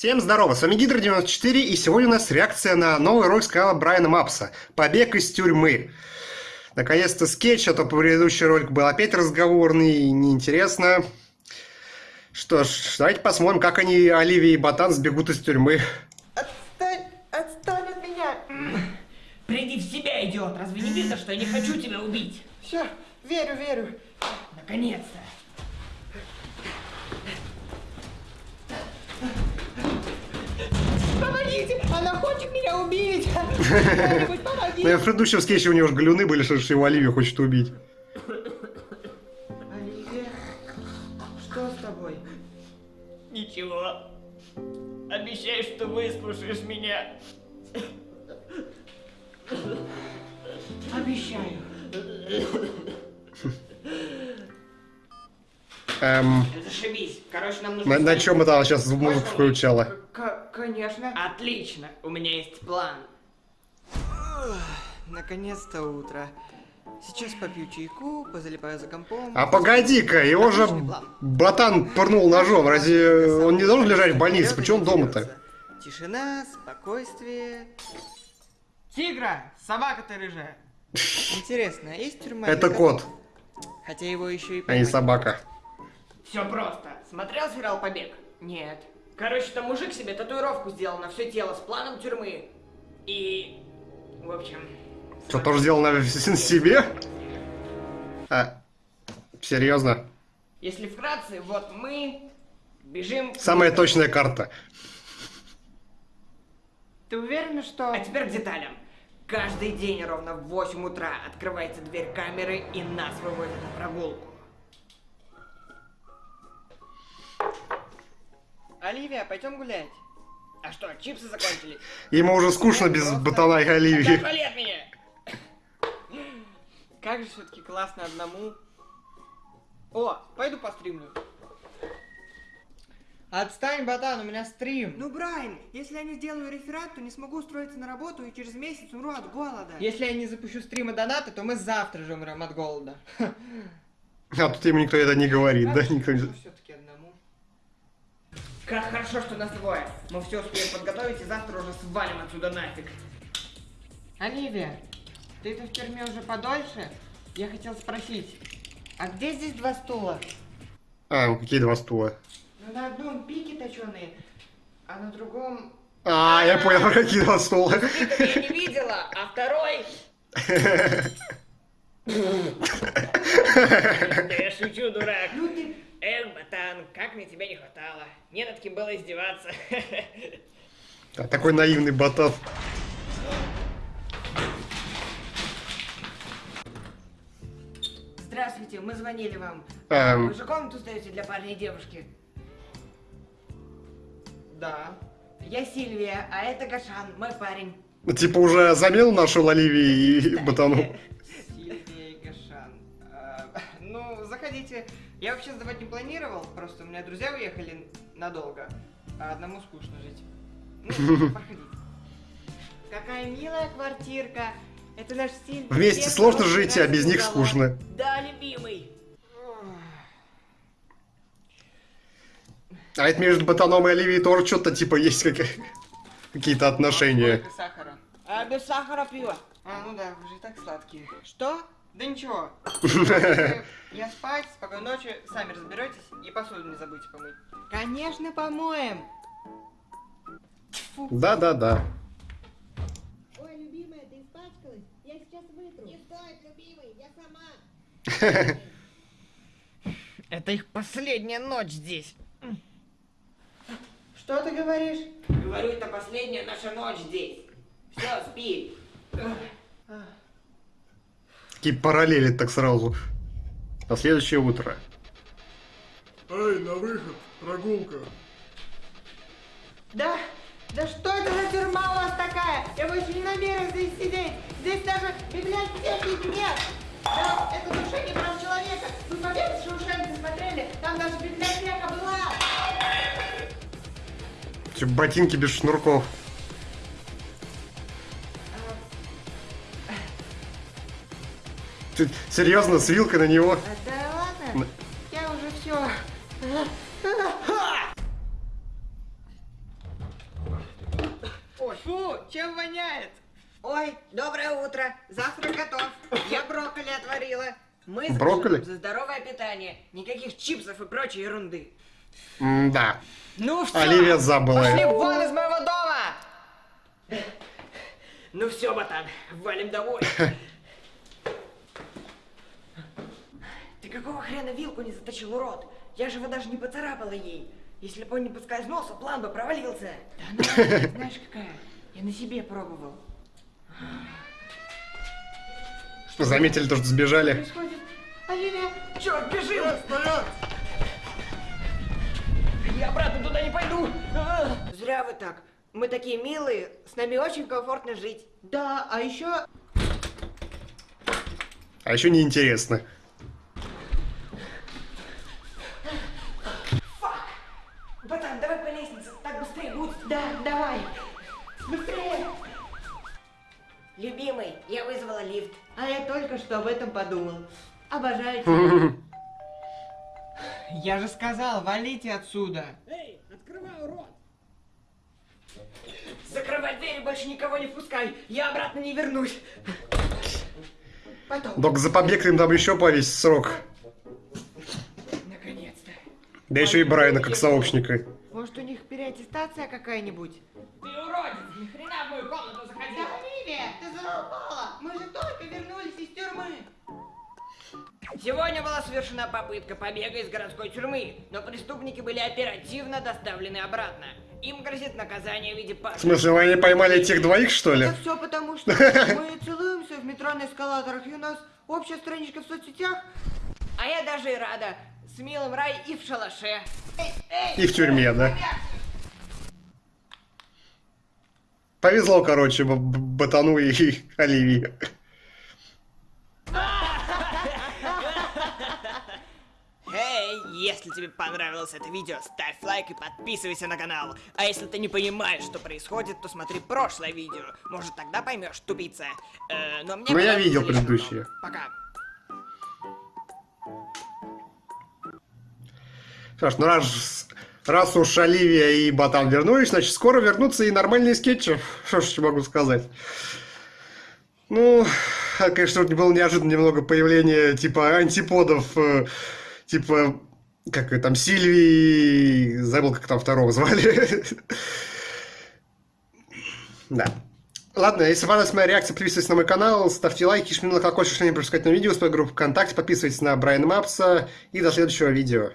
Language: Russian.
Всем здорово, с вами Гидро94, и сегодня у нас реакция на новый ролик с канала Брайана Мапса «Побег из тюрьмы». Наконец-то скетч, а то предыдущий ролик был опять разговорный и неинтересно. Что ж, давайте посмотрим, как они, Оливия и Ботан, сбегут из тюрьмы. Отстань, отстань от меня. Приди в себя, идиот! Разве не видно, что я не хочу тебя убить? Все, верю, верю. Наконец-то! Помогите, она хочет меня убить. Ну, помогите. в предыдущем скетче у него же галюны были, что его Оливия хочет убить. Оливия, что с тобой? Ничего. Обещаю, что выслушаешь меня. Обещаю. Эм, Зашибись. Короче, нам нужно... на, на чем это она сейчас музыку включала? К- конечно. Отлично. У меня есть план. Наконец-то утро. Сейчас попью чайку, позалипаю за компом. А погоди-ка, его же Ботан пырнул ножом, разве он не должен лежать в больнице? Почему он дома-то? Тишина, спокойствие. Тигра, собака ты рыжая. Интересно, а есть тюрьма? Это кот, Хотя его еще и а не собака. Все просто. Смотрел сериал «Побег»? Нет. Короче, там мужик себе татуировку сделал на все тело с планом тюрьмы. И... В общем... Что, тоже сделал на себе? А, серьезно? Если вкратце, вот мы бежим... Самая точная карта. Ты уверена, что... А теперь к деталям. Каждый день ровно в 8 утра открывается дверь камеры и нас выводят на прогулку. Оливия, пойдем гулять. А что, чипсы закончились? Ему уже скучно без Ботана и Оливии. Отвали от меня! Как же все-таки классно одному. О, пойду постримлю. Отстань, ботан, у меня стрим. Ну, Брайан, если я не сделаю реферат, то не смогу устроиться на работу и через месяц умру от голода. Если я не запущу стрима донаты, то мы завтра же умрем от голода. А тут ему никто это не говорит, да? Никто не... Как хорошо, что нас двое. Мы все успеем подготовить и завтра уже свалим отсюда нафиг. Оливия, ты тут в тюрьме уже подольше? Я хотел спросить, а где здесь два стула? А, ну какие два стула? Ну, на одном пике точеные, а на другом... А, я понял, какие два стула. Это я не видела, а второй... Да я шучу, дурак. Ну ты... Эх, ботан, как мне тебя не хватало. Не над кем было издеваться. Да, Такой наивный Ботан. Здравствуйте, мы звонили вам. Эм. Вы же комнату сдаете для парня и девушки? Да. Я Сильвия, а это Гашан, мой парень. Типа уже замену нашел Оливии и Ботану. заходите. Я вообще сдавать не планировал, просто у меня друзья уехали надолго, а одному скучно жить. Ну, проходите. Какая милая квартирка. Это наш стиль. Вместе Всех сложно жить, а без них скучно. Да, любимый. А это между Ботаном и Оливией тоже что-то типа есть как- какие-то отношения. Сколько сахара? А без сахара пиво. А, ну да, вы же и так сладкие. Что? Да ничего. Я спать, спокойной ночи, сами разберетесь и посуду не забудьте помыть. Конечно, помоем. Да-да-да. Ой, любимая, ты испачкалась? Я сейчас вытру. Не стоит, любимый, я сама. Это их последняя ночь здесь. Что ты говоришь? Говорю, это последняя наша ночь здесь. Все, спи. Такие параллели так сразу. На следующее утро. Эй, на выход, прогулка. Да, да что это за тюрьма у вас такая? Я больше не намерен здесь сидеть. Здесь даже библиотеки нет. Да, это нарушение прав человека. Вы побег Шоушенка смотрели? Там даже библиотека была. Чё, Ботинки без шнурков. Ты серьезно, с вилкой на него? Да ладно, я уже все. Фу, чем воняет? Ой, доброе утро. Завтрак готов. Я брокколи отварила. Мы с Брокколи? За здоровое питание. Никаких чипсов и прочей ерунды. Да. Ну все, Оливия забыла. пошли вон из моего дома! Ну все, ботан, валим домой. Ты какого хрена вилку не заточил, урод? Я же его даже не поцарапала ей. Если бы он не поскользнулся, план бы провалился. Да она, знаешь какая? Я на себе пробовал. Заметили то, что сбежали. Происходит? Оливия, Черт, бежим! Стоять! Я обратно туда не пойду. А! Зря вы так. Мы такие милые, с нами очень комфортно жить. Да, а еще А еще неинтересно. Будет. Да, давай. Быстрее. Любимый, я вызвала лифт. А я только что об этом подумал. Обожаю тебя. я же сказал, валите отсюда. Закрывай дверь и больше никого не впускай. Я обратно не вернусь. Потом. Док за побег им там еще повесить срок. Наконец-то. Да еще и Брайана как сообщника. Переаттестация какая-нибудь? Ты уродец, ни хрена в мою комнату заходил. Да, Оливия, ты задолбала. Мы же только вернулись из тюрьмы. Сегодня была совершена попытка побега из городской тюрьмы, но преступники были оперативно доставлены обратно. Им грозит наказание в виде В паши. смысле, вы они поймали этих двоих, что ли? Это все потому, что мы целуемся в метро на эскалаторах, и у нас общая страничка в соцсетях. А я даже и рада. С милым рай и в шалаше. И в тюрьме, да? Повезло, короче, Б- Б- Ботану и Оливии. Эй, если тебе понравилось это видео, ставь лайк и подписывайся на канал. А если ты не понимаешь, что происходит, то смотри прошлое видео. Может, тогда поймешь, тупица. Э, но мне Ну, я видел предыдущие. много. Пока. Ж, ну раз, раз уж Оливия и Ботан вернулись, значит, скоро вернутся и нормальные скетчи. Что ж могу сказать? Ну, конечно, было неожиданно немного появление типа антиподов, э, типа, как там, Сильвии, забыл, как там второго звали. Да. Ладно, если понравилась моя реакция, подписывайтесь на мой канал, ставьте лайки, жмите на колокольчик, чтобы не пропускать на видео, свою группу ВКонтакте, подписывайтесь на Брайана Мапса и до следующего видео.